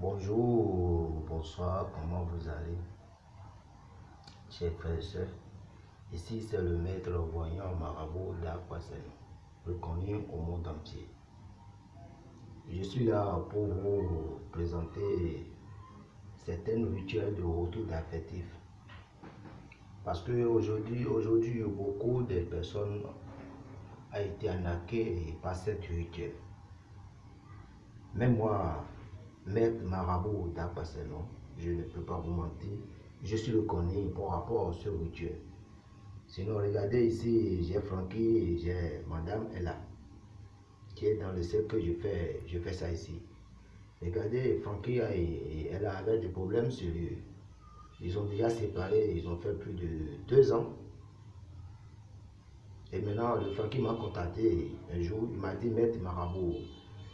Bonjour, bonsoir, comment vous allez? Chers frères et sœurs, ici c'est le maître voyant marabout d'Aquasen, reconnu au monde entier. Je suis là pour vous présenter certains rituels de retour d'affectif. Parce qu'aujourd'hui, aujourd'hui, beaucoup de personnes ont été arnaquées par cette rituel. Même moi, maître marabout d'Aquasenon, je ne peux pas vous mentir, je suis reconnu par rapport à ce rituel. Sinon, regardez ici, j'ai Francky, j'ai Madame Ella, qui est dans le cercle que je fais, je fais ça ici. Regardez, Francky et Ella avaient des problèmes sérieux. Ils ont déjà séparé, ils ont fait plus de deux ans. Et maintenant, le Francky m'a contacté un jour, il m'a dit, Maître Marabout,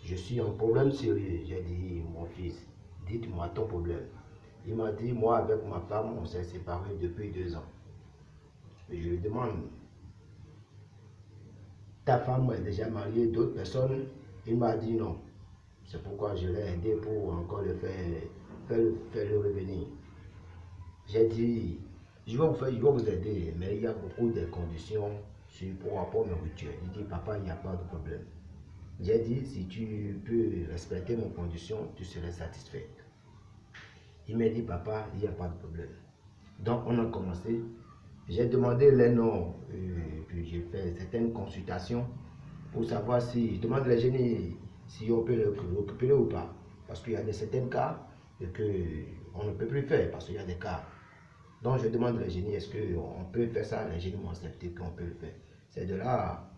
je suis en problème sérieux. J'ai dit, mon fils, dites-moi ton problème. Il m'a dit, moi avec ma femme, on s'est séparés depuis deux ans. Je lui demande, ta femme est déjà mariée d'autres personnes? Il m'a dit non. C'est pourquoi je l'ai aidé pour encore le faire, faire, faire le revenir. J'ai dit, je vais, vous faire, je vais vous aider, mais il y a beaucoup de conditions sur, pour rapport à rituels. Il dit, papa, il n'y a pas de problème. J'ai dit, si tu peux respecter mes conditions, tu serais satisfait. Il m'a dit, papa, il n'y a pas de problème. Donc, on a commencé. J'ai demandé les noms, euh, puis j'ai fait certaines consultations pour savoir si, je demande les génies si on peut le récupérer ou pas. Parce qu'il y a de certains cas que on ne peut plus faire, parce qu'il y a des cas. Donc, je demande les génies, est-ce qu'on peut faire ça? Les génies m'ont accepté qu'on peut le faire. C'est de là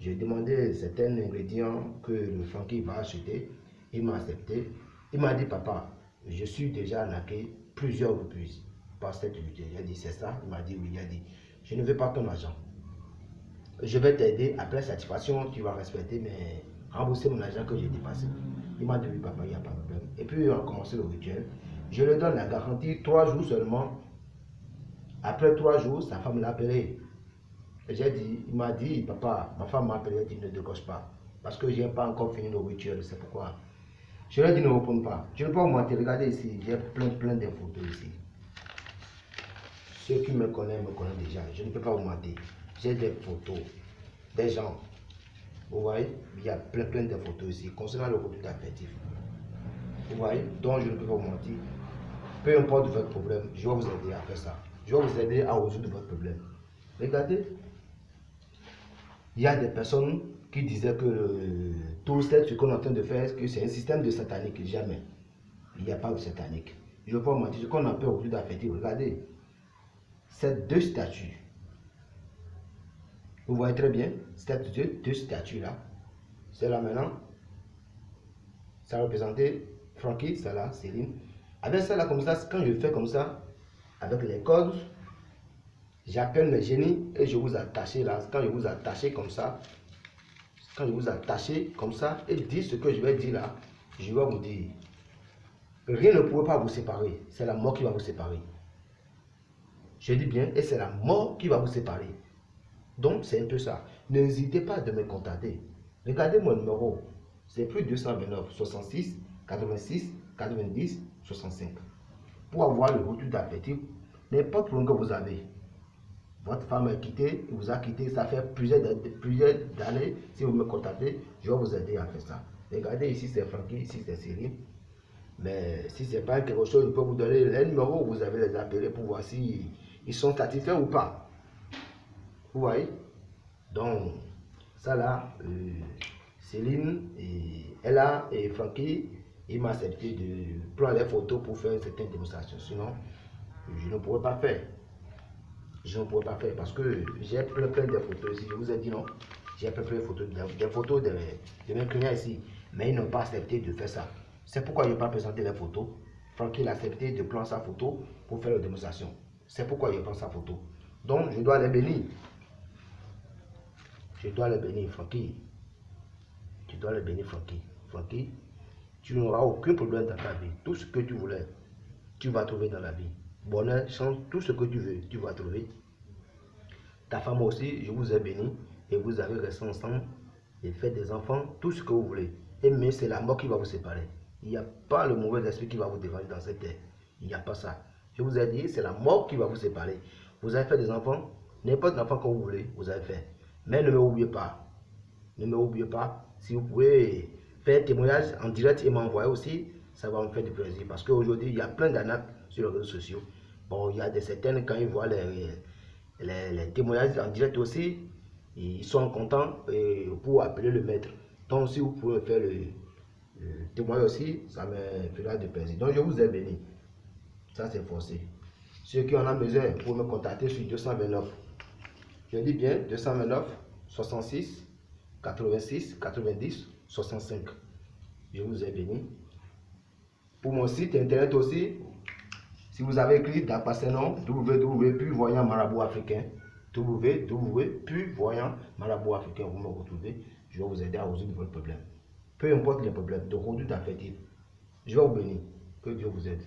j'ai demandé certains ingrédients que le Francky va acheter. Il m'a accepté. Il m'a dit, papa, je suis déjà arnaqué plusieurs reprises par cette unité. J'ai dit, c'est ça Il m'a dit, oui. Il a dit, je ne veux pas ton argent. Je vais t'aider. Après satisfaction, tu vas respecter, mais rembourser mon argent que j'ai dépassé. Il m'a dit, oui, papa, il n'y a pas de problème. Et puis, on a commencé le rituel. Je lui donne la garantie, trois jours seulement. Après trois jours, sa femme l'a appelé. J'ai dit, il m'a dit, papa, ma femme m'a appelé, elle dit, ne décoche pas. Parce que je n'ai pas encore fini le rituel, c'est pourquoi. Je lui ai dit, ne réponds pas. Je ne peux pas mentir, regardez ici, j'ai plein, plein de photos ici. Ceux qui me connaissent, me connaissent déjà. Je ne peux pas vous mentir. J'ai des photos, des gens. Vous voyez, il y a plein, plein de photos ici, concernant le retour affectif. Vous voyez, donc je ne peux pas vous mentir. Peu importe votre problème, je vais vous aider à faire ça. Je vais vous aider à résoudre votre problème. Regardez, il y a des personnes qui disaient que tout ce qu'on est en train de faire, que c'est un système de satanique? Jamais. Il n'y a pas de satanique. Je ne vais pas mentir. Ce qu'on appelle aujourd'hui d'affectif, regardez. Ces deux statues. Vous voyez très bien, ces deux, statues-là. C'est là maintenant. Ça représentait Frankie, ça là, Céline. Avec ça là, comme ça, quand je fais comme ça, avec les codes, J'appelle mes génies et je vous attache là. Quand je vous attache comme ça, quand je vous attache comme ça et dis ce que je vais dire là, je vais vous dire. Rien ne pourrait pas vous séparer. C'est la mort qui va vous séparer. Je dis bien, et c'est la mort qui va vous séparer. Donc, c'est un peu ça. N'hésitez pas de me contacter. Regardez mon numéro. C'est plus 229 66 86 90 65. Pour avoir le retour d'appétit, n'importe où que vous avez. Votre femme a quitté, vous a quitté, ça fait plusieurs, plusieurs années. Si vous me contactez, je vais vous aider à faire ça. Regardez, ici c'est Francky, ici c'est Cyril. Mais si ce n'est pas quelque chose, je peux vous donner les numéros, vous avez les appeler pour voir si ils sont satisfaits ou pas. Vous voyez? Donc, ça là, euh, Céline, et Ella et Francky, ils m'ont accepté de prendre les photos pour faire certaines démonstrations. Sinon, je ne pourrais pas faire je ne pourrais pas faire parce que j'ai plein, plein de photos ici. Je vous ai dit non. J'ai plein, plein de photos, des photos de, mes clients ici. Mais ils n'ont pas accepté de faire ça. C'est pourquoi je n'ai pas présenté les photos. Francky a accepté de prendre sa photo pour faire la démonstration. C'est pourquoi je prends sa photo. Donc, je dois les bénir. Je dois les bénir, Francky. Tu dois les bénir, Francky. Francky, tu n'auras aucun problème dans ta vie. Tout ce que tu voulais, tu vas trouver dans la vie bonheur, chance, tout ce que tu veux, tu vas trouver. Ta femme aussi, je vous ai béni et vous avez resté ensemble et fait des enfants, tout ce que vous voulez. Et mais c'est la mort qui va vous séparer. Il n'y a pas le mauvais esprit qui va vous défendre dans cette terre. Il n'y a pas ça. Je vous ai dit, c'est la mort qui va vous séparer. Vous avez fait des enfants, n'importe enfant que vous voulez, vous avez fait. Mais ne me oubliez pas. Ne me oubliez pas. Si vous pouvez faire un témoignage en direct et m'envoyer aussi, ça va me faire du plaisir. Parce qu'aujourd'hui, il y a plein d'anaques sur les réseaux sociaux. Bon, il y a des certaines, quand ils voient les, les, témoignages en direct aussi, ils sont contents pour appeler le maître. Donc, si vous pouvez faire le, témoignage aussi, ça me fera du plaisir. Donc, je vous ai béni. Ça, c'est forcé. Ceux qui en ont besoin, pour me contacter sur 229. Je dis bien 229 66 86 90 65. Je vous ai béni. Pour mon site internet aussi, si vous avez écrit www voyant marabout africain, voyant marabout africain, vous me retrouvez, je vais vous aider à résoudre votre problème. Peu importe les problèmes, de conduite affective, je vais vous bénir. Que Dieu vous aide.